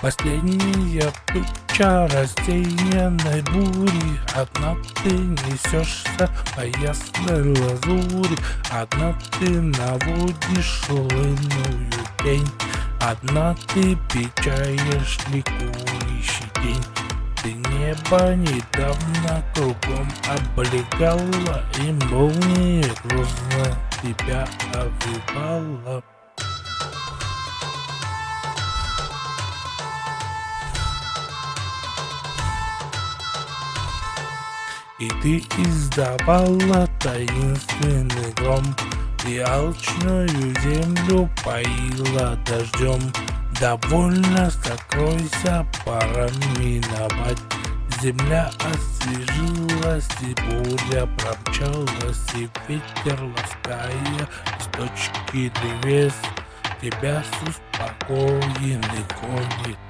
Последняя туча рассеянной бури. Одна ты несешься по ясной лазури. Одна ты наводишь лунную тень Одна ты печаешь ликующий день. Ты небо недавно кругом облегала И молния грозно тебя обвивала И ты издавала таинственный гром. И алчную землю поила дождем. Довольно сокройся, пора миновать. Земля освежилась, и буря промчалась, И ветер, лаская с точки древес Тебя с успокоенный гонит